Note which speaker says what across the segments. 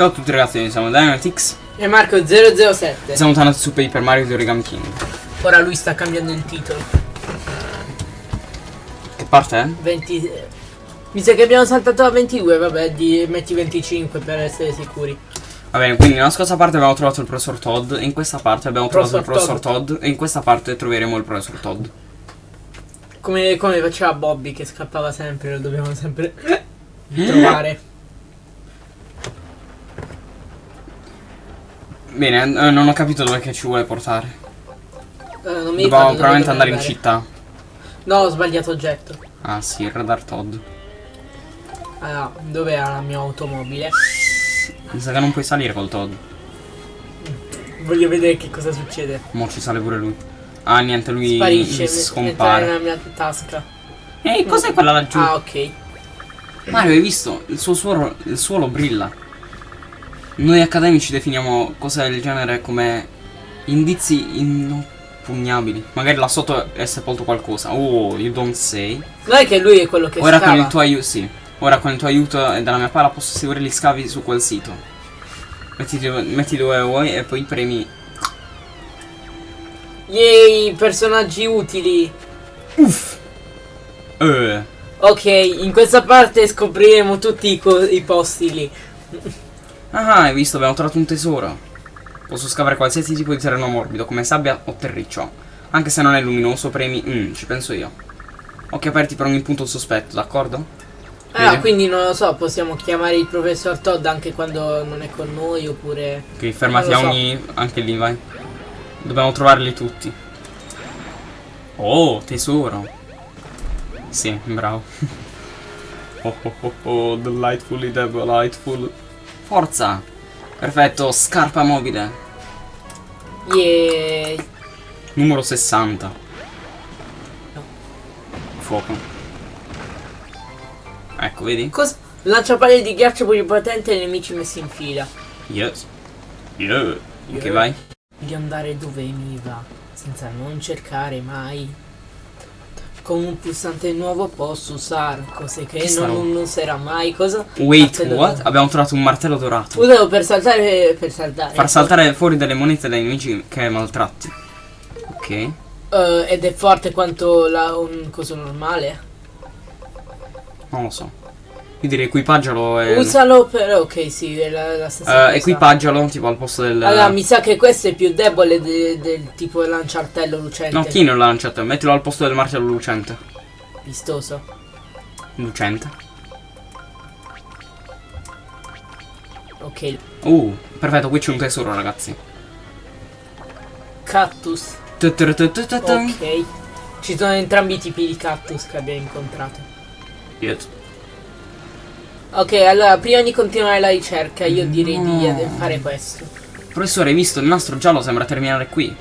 Speaker 1: Ciao a tutti ragazzi, siamo Dynamitix
Speaker 2: E Marco 007.
Speaker 1: Siamo tornati su Paper Mario di Origami King
Speaker 2: Ora lui sta cambiando il titolo.
Speaker 1: Che parte è?
Speaker 2: 20. Mi sa che abbiamo saltato a 22, vabbè, di, metti 25 per essere sicuri.
Speaker 1: Va bene, quindi nella scorsa parte abbiamo trovato il professor Todd E in questa parte abbiamo trovato il
Speaker 2: Professor
Speaker 1: professor Todd E in questa parte troveremo il professor Todd
Speaker 2: Come, come faceva Bobby che scappava sempre, lo dobbiamo sempre trovare.
Speaker 1: Bene, eh, non ho capito dove che ci vuole portare
Speaker 2: Eh, non mi
Speaker 1: Dobbiamo probabilmente andare in città
Speaker 2: No, ho sbagliato oggetto.
Speaker 1: Ah sì, il radar Todd
Speaker 2: Allora, dov'è la mia automobile?
Speaker 1: Mi sa che non puoi salire col Todd
Speaker 2: Voglio vedere che cosa succede.
Speaker 1: Mo ci sale pure lui Ah niente, lui
Speaker 2: Sparisce,
Speaker 1: scompare
Speaker 2: nella mia tasca.
Speaker 1: Ehi, cos'è quella laggiù?
Speaker 2: Ah, ok.
Speaker 1: Mario, hai visto? Il suo suolo, il suolo brilla. Noi accademici definiamo cose del genere come indizi inoppugnabili. Magari là sotto è sepolto qualcosa. Oh, you don't say.
Speaker 2: Non è che lui è quello che
Speaker 1: Ora
Speaker 2: scava.
Speaker 1: con il tuo aiuto, sì. Ora con il tuo aiuto e dalla mia pala posso seguire gli scavi su quel sito. Metti dove, metti dove vuoi e poi premi.
Speaker 2: Yay, personaggi utili.
Speaker 1: Uff! Eh.
Speaker 2: Ok, in questa parte scopriremo tutti i, i posti lì.
Speaker 1: Ah, hai visto? Abbiamo trovato un tesoro. Posso scavare qualsiasi tipo di terreno morbido, come sabbia o terriccio. Anche se non è luminoso, premi. Mm, ci penso io. Occhi aperti per ogni punto sospetto, d'accordo?
Speaker 2: Ah,
Speaker 1: Bene.
Speaker 2: quindi non lo so, possiamo chiamare il professor Todd anche quando non è con noi oppure...
Speaker 1: Ok, fermati a
Speaker 2: lo so.
Speaker 1: ogni. anche lì, vai. Dobbiamo trovarli tutti. Oh, tesoro. Sì, bravo. oh oh oh oh, delightfully delightful. Forza! Perfetto, scarpa mobile.
Speaker 2: Yay.
Speaker 1: Numero 60.
Speaker 2: No.
Speaker 1: Fuoco. Ecco, vedi?
Speaker 2: Cosa? Lanciapalle di ghiaccio più potente e nemici messi in fila.
Speaker 1: Yes. Yeah. Ok,
Speaker 2: Yeah.
Speaker 1: vai.
Speaker 2: Di andare dove mi va, senza non cercare mai. Con un pulsante nuovo posso usare cose che
Speaker 1: Che
Speaker 2: non, non userà mai. Cosa?
Speaker 1: Wait,
Speaker 2: Martello
Speaker 1: what?
Speaker 2: dorato.
Speaker 1: Abbiamo trovato un martello dorato.
Speaker 2: Usalo per saltare per saltare.
Speaker 1: Far saltare fuori delle monete dai nemici che maltratti. Ok.
Speaker 2: Eh, ed è forte quanto la, un coso normale.
Speaker 1: Non lo so. Io direi equipaggialo e.
Speaker 2: Usalo per. Ok, sì, è la, la stessa
Speaker 1: Eh,
Speaker 2: cosa.
Speaker 1: equipaggialo tipo al posto del.
Speaker 2: Allora, mi sa che questo è più debole de- del tipo lanciartello lucente.
Speaker 1: No, chi non lanciato? Mettilo al posto del martello lucente.
Speaker 2: Vistoso.
Speaker 1: Lucente.
Speaker 2: Ok.
Speaker 1: Uh, perfetto, qui c'è un tesoro, ragazzi.
Speaker 2: Cactus. Ok. Ci sono entrambi i tipi di cactus che abbiamo incontrato.
Speaker 1: Yes.
Speaker 2: Ok, allora, prima di continuare la ricerca, io direi di
Speaker 1: No.
Speaker 2: eh, fare questo.
Speaker 1: Professore, hai visto? Il nastro giallo sembra terminare qui.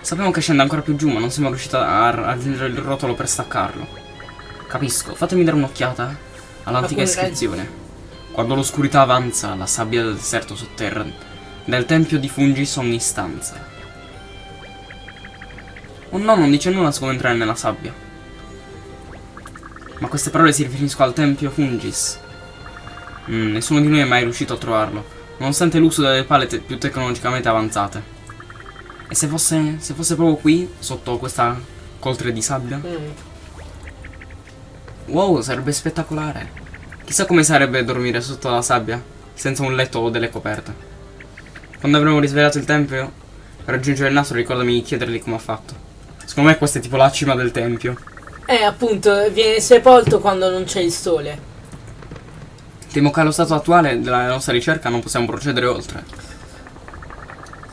Speaker 1: Sappiamo che scende ancora più giù, ma non siamo riusciti a raggiungere il rotolo per staccarlo. Capisco, fatemi dare un'occhiata all'antica iscrizione. Quando l'oscurità avanza, la sabbia del deserto sotterra del tempio di Fungis ogni stanza. Oh no, non dice nulla su come entrare nella sabbia. Ma queste parole si riferiscono al tempio Fungis. Mm, nessuno di noi è mai riuscito a trovarlo, nonostante l'uso delle pale te- più tecnologicamente avanzate. E se fosse, se fosse proprio qui, sotto questa coltre di sabbia?
Speaker 2: Mm.
Speaker 1: Wow, sarebbe spettacolare. Chissà come sarebbe dormire sotto la sabbia, senza un letto o delle coperte. Quando avremo risvegliato il tempio, per raggiungere il nastro ricordami di chiedergli come ha fatto. Secondo me questa è tipo la cima del tempio.
Speaker 2: Eh, appunto, viene sepolto quando non c'è il sole.
Speaker 1: Temo che allo stato attuale della nostra ricerca non possiamo procedere oltre.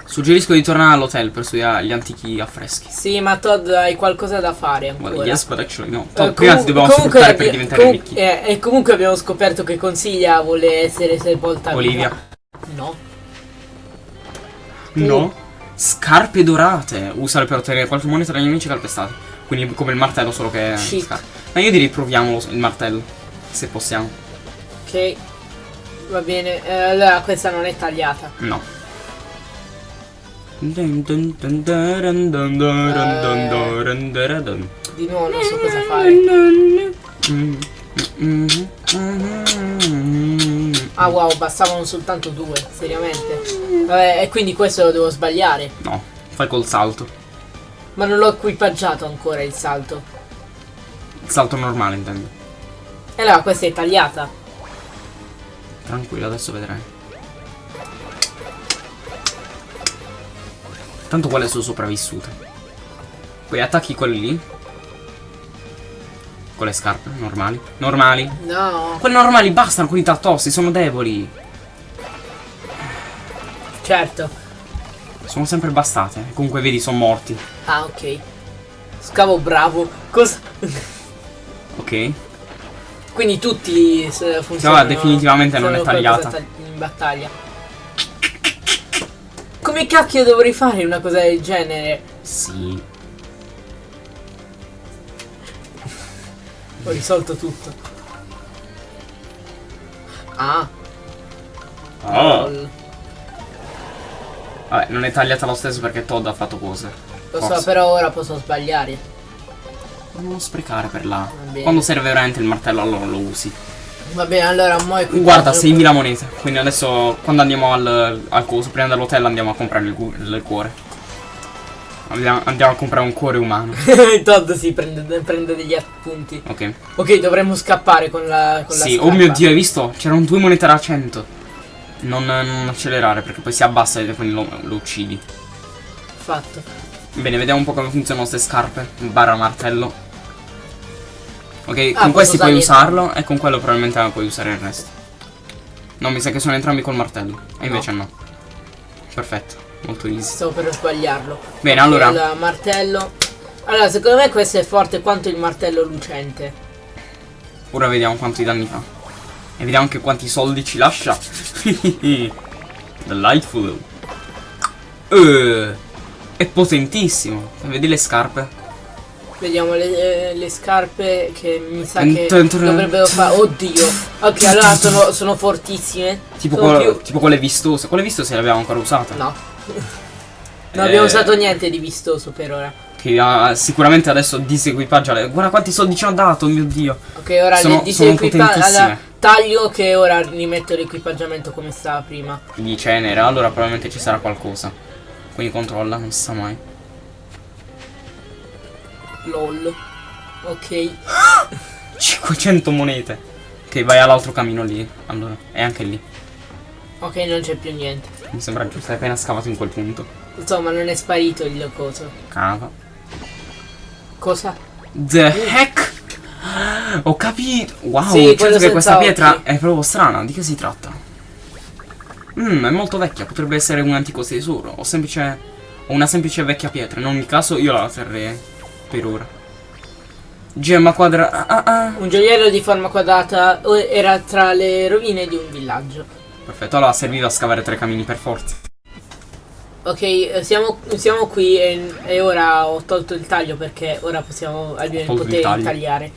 Speaker 1: Suggerisco di tornare all'hotel per studiare gli antichi affreschi.
Speaker 2: Sì, ma Todd hai qualcosa da fare ancora.
Speaker 1: Well, yes, but actually no.
Speaker 2: Eh,
Speaker 1: Toh, prima ti dobbiamo sfruttare per diventare ricchi.
Speaker 2: eh, e comunque abbiamo scoperto che Consiglia vuole essere sepolta
Speaker 1: Olivia.
Speaker 2: viva. No.
Speaker 1: No. Scarpe dorate. Usale per ottenere qualche moneta dagli nemici calpestati. Quindi come il martello, solo che.
Speaker 2: Chic.
Speaker 1: scarpe. Ma io direi proviamolo il martello. Se possiamo.
Speaker 2: Va bene. Eh, allora questa non è tagliata.
Speaker 1: No.
Speaker 2: Di nuovo non so cosa fare. Ah wow, bastavano soltanto due, seriamente. Vabbè, e quindi questo lo devo sbagliare.
Speaker 1: No, fai col salto.
Speaker 2: Ma non l'ho equipaggiato ancora il salto.
Speaker 1: Il salto normale intendo.
Speaker 2: E eh, allora questa è tagliata.
Speaker 1: Tranquillo, adesso vedrai. Tanto quelle sono sopravvissute. Poi attacchi quelli lì. Con le scarpe, normali. Normali.
Speaker 2: No,
Speaker 1: Quelli normali bastano, quelli tattosi, sono deboli.
Speaker 2: certo.
Speaker 1: Sono sempre bastate. Comunque vedi, sono morti.
Speaker 2: Ah, ok. Scavo bravo. Cosa?
Speaker 1: Ok?
Speaker 2: Quindi tutti s- funzionano.
Speaker 1: definitivamente non è tagliata.
Speaker 2: tagli- in battaglia. Come cacchio dovrei fare una cosa del genere?
Speaker 1: Sì.
Speaker 2: Ho risolto tutto. Ah,
Speaker 1: Oh.
Speaker 2: lol.
Speaker 1: Vabbè, non è tagliata lo stesso perché Todd ha fatto cose.
Speaker 2: Lo so,
Speaker 1: Forse.
Speaker 2: però ora posso sbagliare.
Speaker 1: Non lo sprecare per là. Quando serve veramente il martello allora lo usi.
Speaker 2: Va bene, allora mo è.
Speaker 1: Guarda, 6.000 monete. Quindi adesso quando andiamo al, al coso, prima dell'hotel andiamo a comprare il, il cuore. Andiamo, andiamo a comprare un cuore umano.
Speaker 2: Todd si prende, prende degli appunti.
Speaker 1: Ok.
Speaker 2: Ok, dovremmo scappare con la. Con la
Speaker 1: Sì, oh
Speaker 2: scarpa.
Speaker 1: mio dio, hai visto? C'erano due monete da 100. Non, non accelerare perché poi si abbassa e quindi lo, lo uccidi.
Speaker 2: Fatto.
Speaker 1: Bene, vediamo un po' come funzionano queste scarpe. Barra martello. Ok,
Speaker 2: Ah,
Speaker 1: con questi puoi usarlo e con quello probabilmente puoi usare il resto. No, mi sa che sono entrambi col martello. E invece no. Perfetto, molto easy.
Speaker 2: Stavo per sbagliarlo.
Speaker 1: Bene, allora.
Speaker 2: martello. Allora, secondo me questo è forte quanto il martello lucente.
Speaker 1: Ora vediamo quanti danni fa. E vediamo anche quanti soldi ci lascia. Delightful. Eh, è potentissimo. Vedi le scarpe?
Speaker 2: Vediamo le, eh, le scarpe che mi sa che dovrebbero fare. Oddio. Ok, allora sono, sono fortissime.
Speaker 1: Tipo,
Speaker 2: Sono
Speaker 1: quelle- tipo quelle vistose. Quelle vistose le abbiamo ancora usate.
Speaker 2: No. Non abbiamo
Speaker 1: Eh.
Speaker 2: usato niente di vistoso per ora.
Speaker 1: Che ah, sicuramente adesso disequipaggia. Guarda quanti soldi ci hanno dato, mio dio.
Speaker 2: Ok, ora
Speaker 1: Sono-
Speaker 2: le disequipa-
Speaker 1: sono
Speaker 2: allora, taglio che ora rimetto l'equipaggiamento come stava prima.
Speaker 1: Di cenere, allora probabilmente ci sarà qualcosa. Quindi controlla, non si sa mai.
Speaker 2: LOL. Ok.
Speaker 1: 500 monete. Ok, vai all'altro camino lì. Allora, è anche lì.
Speaker 2: Ok, non c'è più niente.
Speaker 1: Mi sembra giusto, hai appena scavato in quel punto.
Speaker 2: Insomma, non è sparito il coso.
Speaker 1: Cava.
Speaker 2: Cosa?
Speaker 1: The heck? Ho capito. Wow,
Speaker 2: Sì,
Speaker 1: certo che questa pietra
Speaker 2: occhi.
Speaker 1: è proprio strana. Di che si tratta? Mmm, è molto vecchia. Potrebbe essere un antico tesoro. O semplice. O una semplice vecchia pietra. In ogni caso, io la terrei per ora. Gemma quadra. Ah, ah, ah.
Speaker 2: Un gioiello di forma quadrata eh, era tra le rovine di un villaggio.
Speaker 1: Perfetto, allora serviva a scavare tre camini per forza.
Speaker 2: Ok, eh, siamo, siamo qui e, e ora ho tolto il taglio perché ora possiamo di
Speaker 1: taglio.
Speaker 2: tagliare,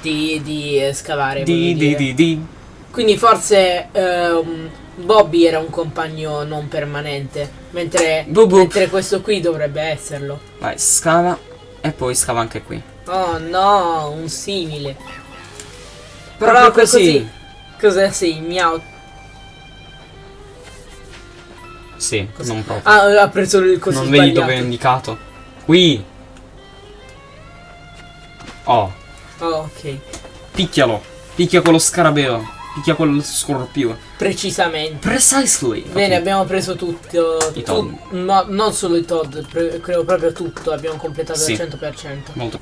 Speaker 2: di, di eh, scavare.
Speaker 1: Di di di di.
Speaker 2: Quindi forse ehm, Bobby era un compagno non permanente, mentre,
Speaker 1: Bu bu.
Speaker 2: mentre questo qui dovrebbe esserlo.
Speaker 1: Vai, scava. E poi scava anche qui.
Speaker 2: Oh no, un simile.
Speaker 1: Proprio
Speaker 2: Proprio
Speaker 1: così.
Speaker 2: Cos'è sei? Miau.
Speaker 1: Sì, non proprio.
Speaker 2: Ah, ha preso il coso
Speaker 1: non vedi
Speaker 2: sbagliato.
Speaker 1: dove è indicato? Qui. Oh,
Speaker 2: Oh, ok.
Speaker 1: picchialo. Picchia quello scarabeo. Picchia quello scorpio.
Speaker 2: Precisamente.
Speaker 1: Precisely.
Speaker 2: Bene,
Speaker 1: Ok.
Speaker 2: abbiamo preso tutto.
Speaker 1: I
Speaker 2: tu-
Speaker 1: Todd.
Speaker 2: no, non solo i Todd, credo proprio tutto. Abbiamo completato
Speaker 1: Sì.
Speaker 2: al 100%.
Speaker 1: Molto.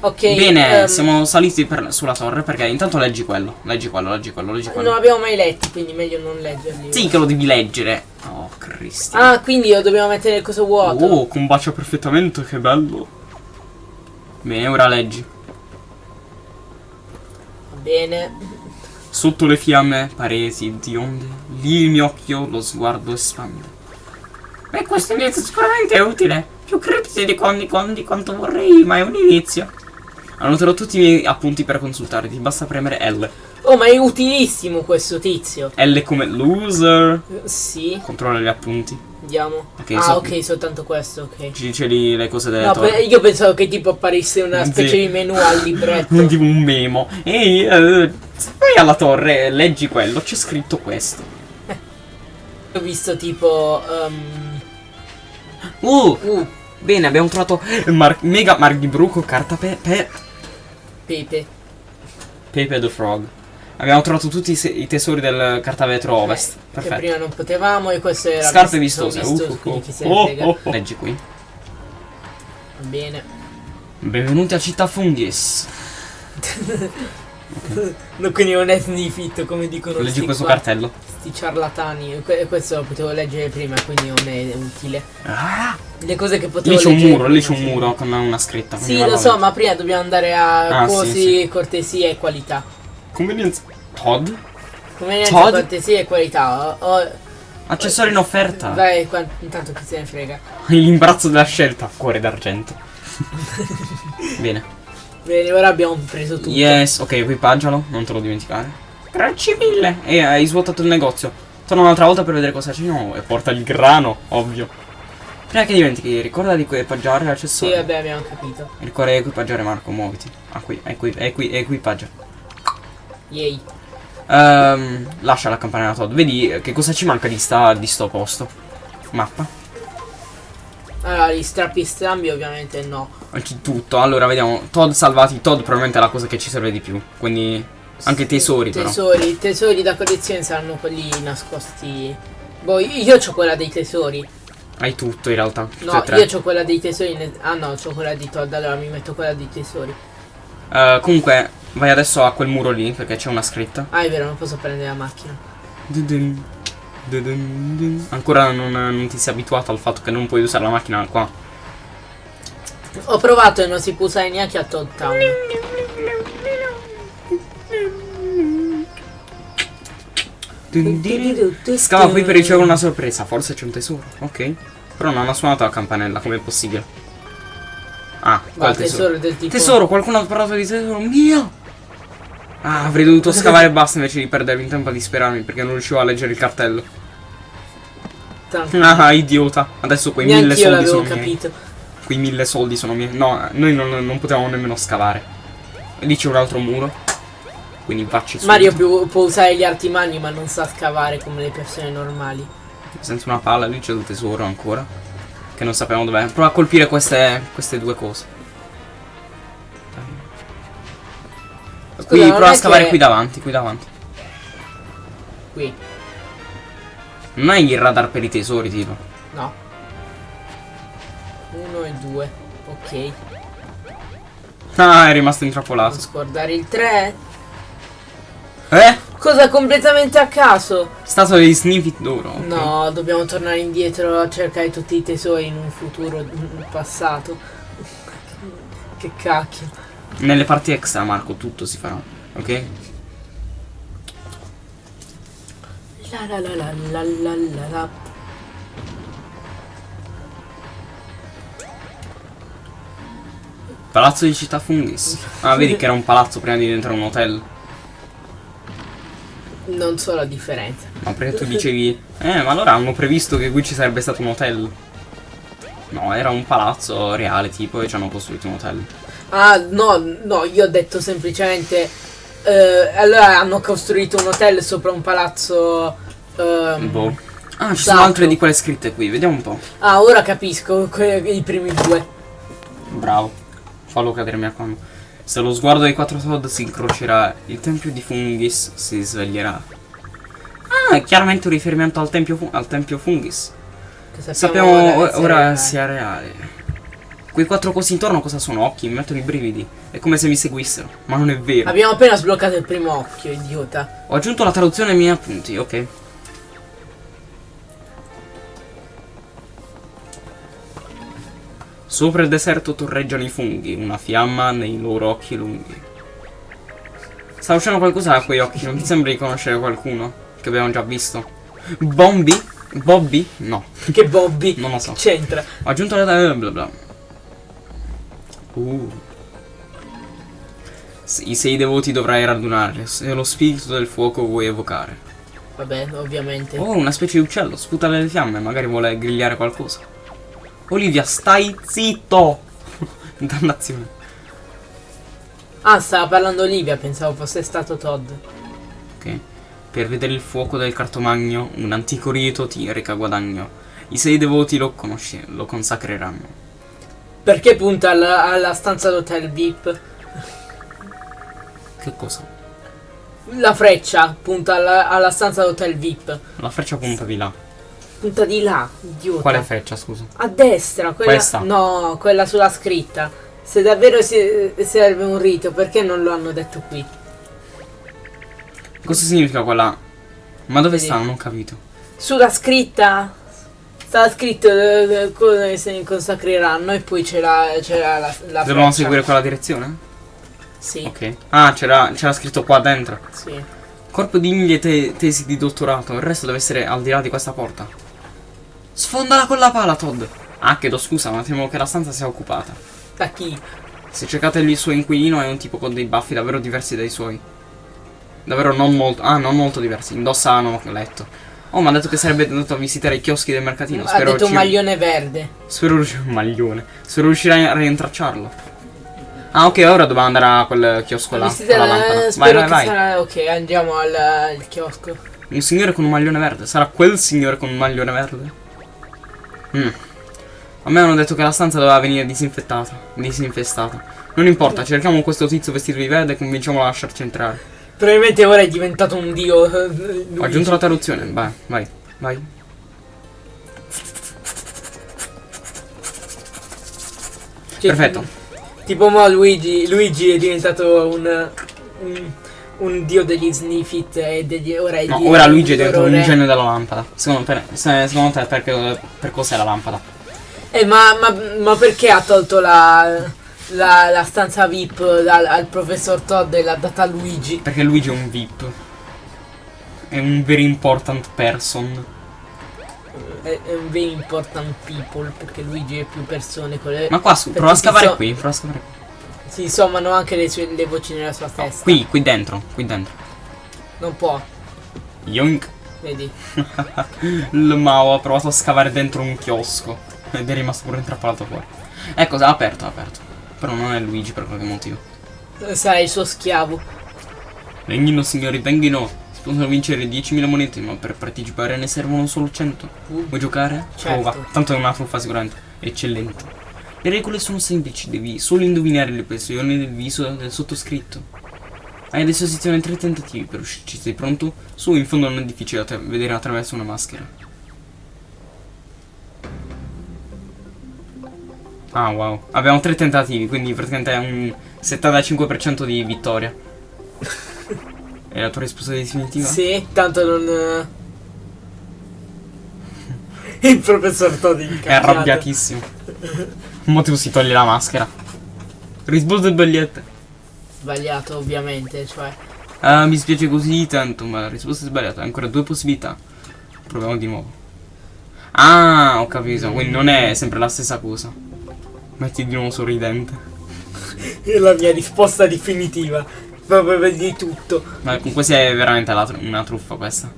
Speaker 2: Ok.
Speaker 1: Bene,
Speaker 2: ehm,
Speaker 1: siamo saliti per- sulla torre perché intanto leggi quello. Leggi quello, leggi quello, leggi quello.
Speaker 2: Non abbiamo mai letti, quindi meglio non leggerli.
Speaker 1: Sì che lo devi leggere. Oh, Cristo.
Speaker 2: Ah, quindi io dobbiamo mettere il coso vuoto.
Speaker 1: Oh, combacia perfettamente, che bello. Bene, ora leggi.
Speaker 2: Va bene.
Speaker 1: Sotto le fiamme, paresi di onde, lì il mio occhio lo sguardo espande. Beh, questo inizio sicuramente è utile. Più cripti di, con- di, con- di quanto vorrei, ma è un inizio. Annoterò tutti i miei appunti per consultare, ti basta premere L.
Speaker 2: Oh, ma è utilissimo questo tizio.
Speaker 1: L come loser.
Speaker 2: Eh, Sì,
Speaker 1: Controlla gli appunti.
Speaker 2: andiamo.
Speaker 1: Ok,
Speaker 2: ah,
Speaker 1: so-
Speaker 2: ok, soltanto questo, ok.
Speaker 1: Ci dice lì le cose delle
Speaker 2: No,
Speaker 1: torri.
Speaker 2: pe- io pensavo che tipo apparisse una
Speaker 1: Sì.
Speaker 2: specie di menu al libretto.
Speaker 1: tipo un memo. Ehi, eh, Se vai alla torre e leggi quello, c'è scritto questo.
Speaker 2: Ho visto tipo... ehm,
Speaker 1: Uh,
Speaker 2: uh,
Speaker 1: bene, abbiamo trovato Mar- Mega Marghibruco, carta pe- pe-
Speaker 2: Pepe.
Speaker 1: Pepe the Frog. Abbiamo trovato tutti i, i tesori del cartavetro ovest.
Speaker 2: Eh, Che
Speaker 1: Perfetto.
Speaker 2: prima non potevamo e questo era...
Speaker 1: Scarpe
Speaker 2: visto-
Speaker 1: vistose.
Speaker 2: visto,
Speaker 1: Uh, uh, uh. Oh, oh, oh. Leggi qui.
Speaker 2: Bene.
Speaker 1: Benvenuti a Città Fungis.
Speaker 2: No, quindi non è sniffit come dicono
Speaker 1: Leggi questo
Speaker 2: qua,
Speaker 1: cartello.
Speaker 2: sti ciarlatani. Que- questo lo potevo leggere prima, quindi non è utile.
Speaker 1: Ah,
Speaker 2: Le cose che potevo
Speaker 1: lì c'è un
Speaker 2: leggere
Speaker 1: muro, lì c'è un
Speaker 2: sì.
Speaker 1: muro con una scritta.
Speaker 2: Sì, lo so, ma prima dobbiamo andare a
Speaker 1: Ah, sì,
Speaker 2: cosi,
Speaker 1: sì.
Speaker 2: cortesia e qualità.
Speaker 1: leggere. Convenienza. Todd?
Speaker 2: Convenienza,
Speaker 1: Todd?
Speaker 2: cortesia e qualità. Oh, oh,
Speaker 1: Accessori in offerta.
Speaker 2: vai, qua- intanto chi se ne frega.
Speaker 1: L'imbarazzo della scelta. Cuore d'argento. Bene.
Speaker 2: Bene, ora abbiamo preso tutto.
Speaker 1: Yes, ok, equipaggialo, non te lo dimenticare. Grazie mille. E hai svuotato il negozio. Torna un'altra volta per vedere cosa c'è. No, e porta il grano, ovvio. Prima che dimentichi, ricorda di equipaggiare
Speaker 2: Sì,
Speaker 1: l'accessorio.
Speaker 2: vabbè, abbiamo capito.
Speaker 1: Ricorda di equipaggiare Marco, muoviti. Ah, qui, equi, equi, equipaggia.
Speaker 2: Yay.
Speaker 1: Ehm, lascia la campanella Todd. Vedi che cosa ci manca di, sta, di sto posto. Mappa.
Speaker 2: Allora, gli strappi strambi ovviamente no.
Speaker 1: Oggi tutto. Allora, vediamo. Todd salvati. Todd probabilmente è la cosa che ci serve di più. Quindi. Anche tesori, però.
Speaker 2: Tesori, tesori da collezione saranno quelli nascosti. Boh, io ho quella dei tesori.
Speaker 1: Hai tutto in realtà.
Speaker 2: No, io ho quella dei tesori. Ah no, ho quella di Todd, allora mi metto quella dei tesori.
Speaker 1: Eh, comunque, vai adesso a quel muro lì perché c'è una scritta.
Speaker 2: Ah, è vero, non posso prendere la macchina.
Speaker 1: Dudun, dun. Ancora non, non ti sei abituato al fatto che non puoi usare la macchina qua.
Speaker 2: Ho provato e non si può usare neanche a Todd.
Speaker 1: Scava qui per ricevere una sorpresa. Forse c'è un tesoro. Ok. Però non ha suonato la campanella. Com'è possibile? Ah, qual tesoro?
Speaker 2: tesoro.
Speaker 1: Tesoro, qualcuno ha parlato di tesoro mio. Ah, avrei dovuto scavare basta invece di perdermi tempo a disperarmi perché non riuscivo a leggere il cartello.
Speaker 2: Tranquillo.
Speaker 1: Ah, idiota. Adesso quei mille
Speaker 2: Neanche io
Speaker 1: soldi sono miei.
Speaker 2: capito.
Speaker 1: Quei mille soldi sono miei. No, noi non, non potevamo nemmeno scavare. Lì c'è un altro muro. Quindi vacci su.
Speaker 2: Mario più- può usare gli arti magni ma non sa scavare come le persone normali.
Speaker 1: Senza una palla, lì c'è il tesoro ancora. Che non sappiamo dov'è. Prova a colpire queste, queste due cose.
Speaker 2: Scusa,
Speaker 1: qui,
Speaker 2: non
Speaker 1: prova a scavare
Speaker 2: che-
Speaker 1: qui davanti, qui davanti.
Speaker 2: Qui,
Speaker 1: Non hai il radar per i tesori, tipo.
Speaker 2: no. Uno e due. Ok.
Speaker 1: Ah, è rimasto
Speaker 2: Non
Speaker 1: intrappolato.
Speaker 2: scordare il 3.
Speaker 1: Eh?
Speaker 2: Cosa completamente a caso?
Speaker 1: Stato degli sniffit d'oro. ok.
Speaker 2: No, dobbiamo tornare indietro a cercare tutti i tesori in un futuro in passato. Che cacchio.
Speaker 1: Nelle parti extra, Marco, tutto si farà. Ok?
Speaker 2: La la la la la la la la.
Speaker 1: Palazzo di Città Fungis. Ah, vedi che era un palazzo prima di diventare un hotel.
Speaker 2: Non so la differenza.
Speaker 1: Ma perché tu dicevi, eh, ma allora hanno previsto che qui ci sarebbe stato un hotel. No, era un palazzo reale tipo e ci hanno costruito un hotel.
Speaker 2: Ah, no, no, io ho detto semplicemente. eh, allora hanno costruito un hotel sopra un palazzo. ehm,
Speaker 1: Boh. Ah, ci
Speaker 2: Sacro.
Speaker 1: sono altre di quelle scritte qui, vediamo un po'.
Speaker 2: Ah, ora capisco i primi due.
Speaker 1: Bravo. Fallo cadere mi raccomando. Se lo sguardo dei quattro Todd si incrocerà, il tempio di Fungis si sveglierà. Ah, è chiaramente un riferimento al tempio, fu- al tempio Fungis.
Speaker 2: Che
Speaker 1: Sappiamo
Speaker 2: ora
Speaker 1: o-
Speaker 2: essere
Speaker 1: ora
Speaker 2: reale.
Speaker 1: sia reale. Quei quattro cosi intorno cosa sono? Occhi, mi mettono i brividi. È come se mi seguissero, ma non è vero.
Speaker 2: Abbiamo appena sbloccato il primo occhio, idiota.
Speaker 1: Ho aggiunto la traduzione ai miei appunti, ok. Sopra il deserto torreggiano i funghi, una fiamma nei loro occhi lunghi. Sta uscendo qualcosa da quei occhi, non ti sembra di conoscere qualcuno? Che abbiamo già visto? Bombi? Bobby? No,
Speaker 2: Che Bobby.
Speaker 1: non lo so.
Speaker 2: C'entra?
Speaker 1: Ho aggiunto la bla bla. Uh. I sei devoti dovrai radunare, se lo spirito del fuoco vuoi evocare.
Speaker 2: Vabbè, ovviamente.
Speaker 1: Oh, una specie di uccello, sputa le fiamme, magari vuole grigliare qualcosa. Olivia, stai zitto! Dannazione.
Speaker 2: Ah, stava parlando Olivia, pensavo fosse stato Todd.
Speaker 1: Ok. Per vedere il fuoco del cartomagno, un antico rito ti reca guadagno. I sei devoti lo lo consacreranno.
Speaker 2: Perché punta alla, alla stanza d'hotel VIP?
Speaker 1: Che cosa?
Speaker 2: La freccia punta alla, alla stanza d'hotel VIP.
Speaker 1: La freccia punta di là.
Speaker 2: Punta di là, idiota.
Speaker 1: Quale freccia, scusa?
Speaker 2: A destra, quella.
Speaker 1: Questa?
Speaker 2: No, quella sulla scritta. Se davvero si- serve un rito, perché non lo hanno detto qui?
Speaker 1: Cosa significa quella? Ma dove
Speaker 2: Vedi.
Speaker 1: sta? Non ho capito.
Speaker 2: Sulla scritta stava scritto eh, eh, come si consacreranno e poi c'era, c'era la, la
Speaker 1: Dobbiamo seguire quella direzione?
Speaker 2: Sì,
Speaker 1: Ok. Ah, c'era, scritto qua dentro.
Speaker 2: sì.
Speaker 1: Corpo di mille te- tesi di dottorato. Il resto deve essere al di là di questa porta. Sfondala con la pala, Todd. Ah, chiedo scusa, ma temo che la stanza sia occupata.
Speaker 2: Da chi?
Speaker 1: Se cercate il suo inquilino è un tipo con dei baffi davvero diversi dai suoi. Davvero non molto. Ah, non molto diversi. Indossa hanno letto. Oh, mi ha detto che sarebbe andato a visitare i chioschi del mercatino.
Speaker 2: ha
Speaker 1: Spero
Speaker 2: detto
Speaker 1: ci-
Speaker 2: maglione verde.
Speaker 1: Spero maglione. Spero riuscirai a rintracciarlo. Ah, ok, ora dobbiamo andare a quel chiosco là. Con la lampada.
Speaker 2: eh,
Speaker 1: Vai, vai, vai.
Speaker 2: sarà- Ok, andiamo al, al chiosco.
Speaker 1: Un signore con un maglione verde. Sarà quel signore con un maglione verde? Mm. A me hanno detto che la stanza doveva venire disinfettata. Disinfestata. Non importa, cerchiamo questo tizio vestito di verde e convinciamolo a lasciarci entrare.
Speaker 2: Probabilmente ora è diventato un dio. eh,
Speaker 1: Ho aggiunto la traduzione. Vai, vai, vai.
Speaker 2: Cioè,
Speaker 1: Perfetto.
Speaker 2: Tipo mo Luigi, Luigi è diventato un, un, un dio degli sniffit e degli, ora è
Speaker 1: No, ora Luigi è diventato un genio della lampada. Secondo se- secondo te perché, per cos'è la lampada?
Speaker 2: Eh, ma, ma, ma perché ha tolto la, la, la stanza VIP dal, al professor Todd e l'ha data a Luigi?
Speaker 1: Perché Luigi è un VIP. È un very important person.
Speaker 2: È, è un very important people perché Luigi è più persone con le...
Speaker 1: Ma qua su, prova a scavare
Speaker 2: so-
Speaker 1: qui, prova a scavare qui.
Speaker 2: Si sommano anche le, sue, le voci nella sua testa.
Speaker 1: Qui, qui dentro, qui dentro.
Speaker 2: Non può,
Speaker 1: Yoink.
Speaker 2: vedi.
Speaker 1: Il Mao ha provato a scavare dentro un chiosco. Ed è rimasto pure intrappolato fuori. Ecco, ha aperto, ha aperto. Però non è Luigi per qualche motivo.
Speaker 2: Sarà il suo schiavo.
Speaker 1: Venghino signori, venghino. Si possono vincere 10.000 monete, ma per partecipare ne servono solo 100.
Speaker 2: Uh,
Speaker 1: Vuoi giocare?
Speaker 2: Certo.
Speaker 1: Prova. Tanto è una truffa sicuramente. Eccellente. Le regole sono semplici, devi solo indovinare le espressioni del viso del sottoscritto. Hai a disposizione tre tentativi per uscirci, sei pronto? Su, in fondo non è difficile vedere attraverso una maschera. Ah, wow. Abbiamo tre tentativi, quindi praticamente è un 75% di vittoria. È la tua risposta definitiva?
Speaker 2: Sì, tanto non... eh. Il professor Todd
Speaker 1: È arrabbiatissimo. Mo tu si toglie la maschera. Risposte sbagliate.
Speaker 2: Sbagliato ovviamente, cioè...
Speaker 1: Ah, mi spiace così tanto, ma la risposta è sbagliata. Ancora due possibilità. Proviamo di nuovo. Ah, ho capito. Quindi non è sempre la stessa cosa. Metti di nuovo sorridente.
Speaker 2: È la mia risposta definitiva. Proprio di tutto.
Speaker 1: Ma comunque è veramente la tru- una truffa questa.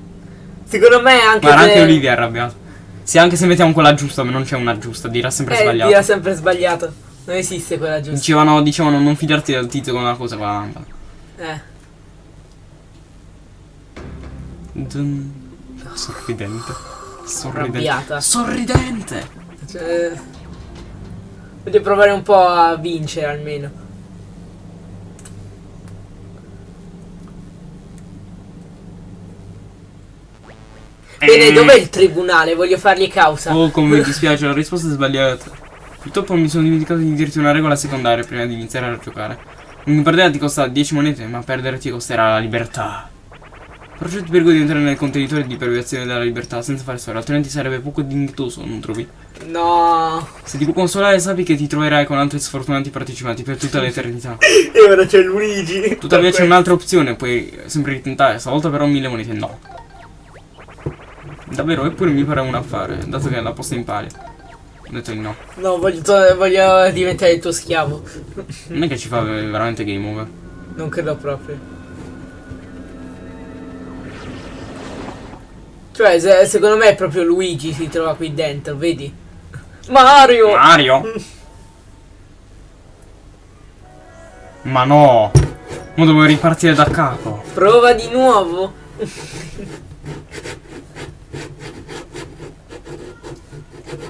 Speaker 2: Secondo me anche
Speaker 1: Guarda,
Speaker 2: se...
Speaker 1: anche Olivia è arrabbiata. Sì, anche se mettiamo quella giusta, ma non c'è una giusta, dirà sempre
Speaker 2: Eh,
Speaker 1: sbagliato.
Speaker 2: dirà sempre sbagliato. Non esiste quella giusta.
Speaker 1: Dicevano, dicevano non fidarti del tizio con una cosa con la lampada.
Speaker 2: Eh.
Speaker 1: Dun. Sorridente. Sorridente.
Speaker 2: Arrabbiata.
Speaker 1: Sorridente!
Speaker 2: Cioè, voglio provare un po' a vincere almeno. Bene, dov'è il tribunale? Voglio fargli causa.
Speaker 1: Oh, come mi dispiace, la risposta è sbagliata. Purtroppo mi sono dimenticato di dirti una regola secondaria prima di iniziare a giocare. Non perdere ti costa 10 monete, ma perdere ti costerà la libertà. Prego di entrare nel contenitore di privazione della libertà senza fare storia, altrimenti sarebbe poco dignitoso, non trovi?
Speaker 2: No.
Speaker 1: Se ti può consolare, sappi che ti troverai con altri sfortunati partecipanti per tutta l'eternità.
Speaker 2: E ora c'è Luigi.
Speaker 1: Tuttavia c'è un'altra opzione, puoi sempre ritentare, stavolta però mille monete no. Davvero, eppure mi pare un affare, dato che è la posta in pari. Ho detto di no.
Speaker 2: No, voglio, voglio diventare il tuo schiavo.
Speaker 1: Non è che ci fa veramente game over.
Speaker 2: Non credo proprio. Cioè, se- secondo me è proprio Luigi si trova qui dentro, vedi? Mario!
Speaker 1: Mario! Ma no! Ma devo ripartire da capo.
Speaker 2: Prova di nuovo.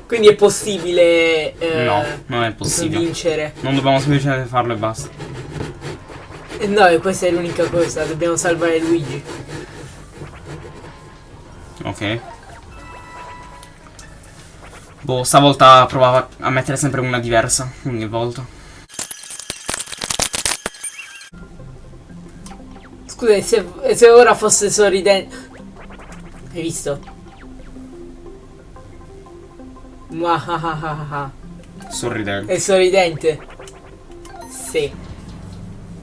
Speaker 2: Quindi è possibile eh,
Speaker 1: No, non è possibile.
Speaker 2: vincere.
Speaker 1: Non dobbiamo semplicemente farlo e basta.
Speaker 2: Eh, No, e questa è l'unica cosa, dobbiamo salvare Luigi.
Speaker 1: Ok. Boh, stavolta provava a mettere sempre una diversa ogni volta.
Speaker 2: Scusa, se, se ora fosse sorridente... Hai visto? Muahahaha.
Speaker 1: Sorridente.
Speaker 2: È sorridente? Sì.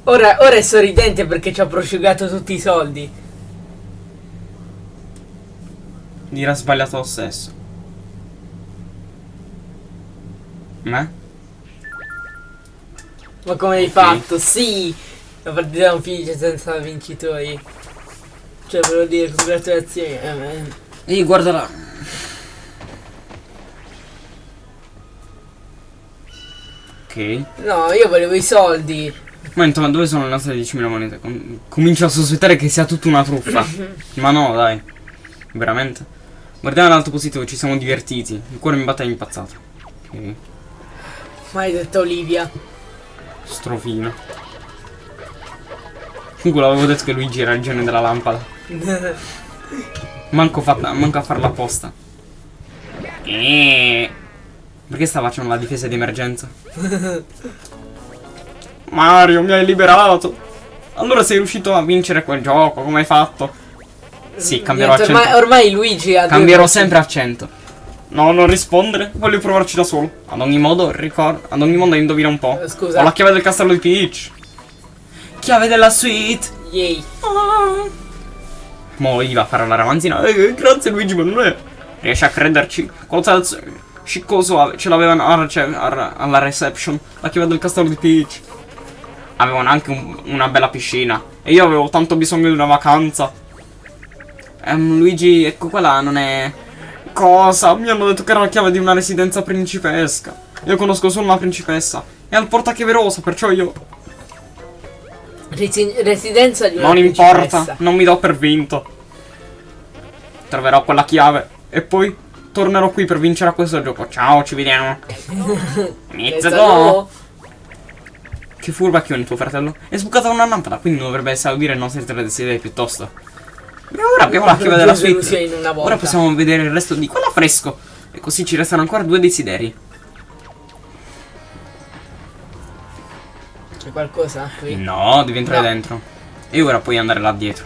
Speaker 2: Ora, ora è sorridente perché ci ha prosciugato tutti i soldi.
Speaker 1: Dirà sbagliato lo stesso. Me?
Speaker 2: Ma come hai fatto? Sì! La partita non finisce senza vincitori. Cioè, volevo dire, congratulazioni. Eh, eh.
Speaker 1: Ehi, guarda là. Ok.
Speaker 2: No, io volevo i soldi.
Speaker 1: Momento, ma dove sono le nostre 10.000 monete? Com- comincio a sospettare che sia tutta una truffa. ma no, dai. Veramente. Guardiamo l'alto positivo, ci siamo divertiti. Il cuore mi batte impazzato. Ok.
Speaker 2: Maledetta Olivia.
Speaker 1: Strofino. Comunque l'avevo detto che Luigi era il genio della lampada. Manco, fatta, manco a farla apposta. Eh. Perché sta facendo la difesa di emergenza? Mario, mi hai liberato. Allora sei riuscito a vincere quel gioco, come hai fatto? Sì, cambierò
Speaker 2: Niente,
Speaker 1: accento.
Speaker 2: ormai, ormai Luigi ha
Speaker 1: Cambierò sempre accento. No, non rispondere, voglio provarci da solo. Ad ogni modo, ricordo. Ad ogni modo, indovina un po'.
Speaker 2: Eh, scusa.
Speaker 1: Ho la chiave del castello di Peach. Chiave della suite.
Speaker 2: Yay.
Speaker 1: Mo' gli va a fare la ramanzina. Eh, grazie Luigi, ma non è. Riesci a crederci? Cosa sciccoso ce l'avevano alla, cioè, alla reception. La chiave del castello di Peach. Avevano anche un- una bella piscina. E io avevo tanto bisogno di una vacanza. Ehm, Luigi, ecco quella non è. Cosa? Mi hanno detto che era la chiave di una residenza principesca. Io conosco solo una principessa. È al portachiave rosa, perciò io.
Speaker 2: Resi- residenza di una
Speaker 1: Non importa, non mi do per vinto. Troverò quella chiave e poi tornerò qui per vincere a questo gioco. Ciao, ci vediamo. Inizia go.
Speaker 2: go.
Speaker 1: Che furbacchione tuo fratello. È sbucata una lampada, quindi dovrebbe esaudire i nostri tre desideri piuttosto. E ora abbiamo la chiave della suite. Ora possiamo vedere il resto di quella fresco. E così ci restano ancora due desideri.
Speaker 2: C'è qualcosa qui?
Speaker 1: No, devi entrare
Speaker 2: No.
Speaker 1: dentro. E ora puoi andare là dietro.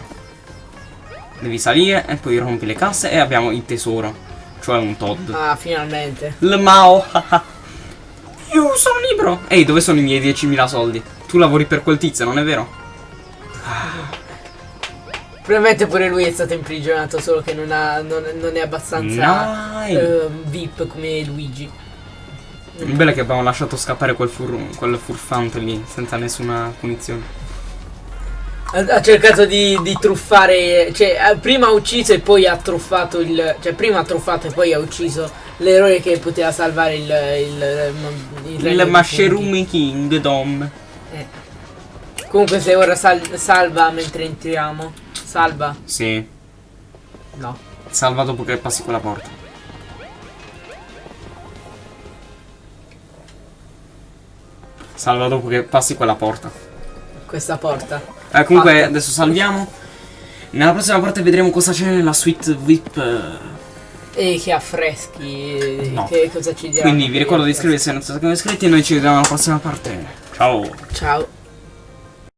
Speaker 1: Devi salire e poi rompi le casse e abbiamo il tesoro. Cioè un Todd.
Speaker 2: Ah, finalmente.
Speaker 1: Il Mao. Io sono libero. Ehi, dove sono i miei 10.000 soldi? Tu lavori per quel tizio, non è vero?
Speaker 2: Probabilmente pure lui è stato imprigionato, solo che non, ha, non, non è abbastanza
Speaker 1: Dai.
Speaker 2: ehm, VIP come Luigi.
Speaker 1: Il bello è che abbiamo lasciato scappare quel, fur- quel furfante lì, senza nessuna punizione.
Speaker 2: Ha, ha cercato di, di truffare, cioè prima ha ucciso e poi ha truffato il, cioè prima ha truffato e poi ha ucciso l'eroe che poteva salvare il, il, il,
Speaker 1: Il
Speaker 2: dei
Speaker 1: Mushroom Kingdom.
Speaker 2: funghi. Eh. Comunque se ora sal- salva mentre entriamo. Salva?
Speaker 1: Sì,
Speaker 2: No.
Speaker 1: salva dopo che passi quella porta. Salva dopo che passi quella porta.
Speaker 2: Questa porta.
Speaker 1: Eh, comunque
Speaker 2: Fatta.
Speaker 1: adesso salviamo. Nella prossima parte vedremo cosa c'è nella suite VIP. eh.
Speaker 2: E che affreschi.
Speaker 1: No.
Speaker 2: Che cosa ci dirà?
Speaker 1: Quindi vi ricordo di iscrivervi se non siete iscritti e noi ci vediamo alla prossima parte. Ciao!
Speaker 2: Ciao.